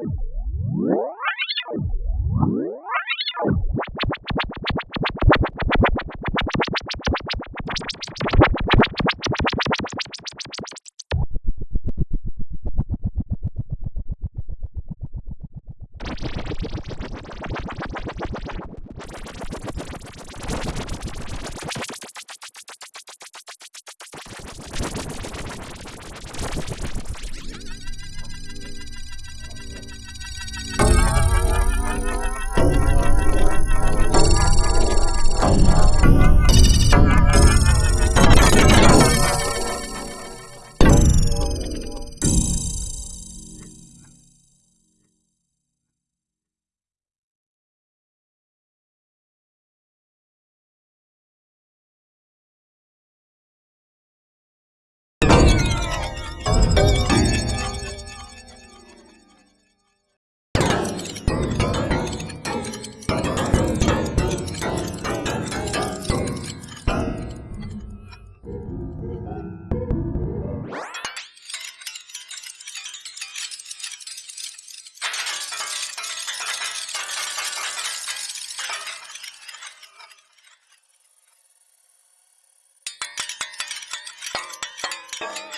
you Thank you.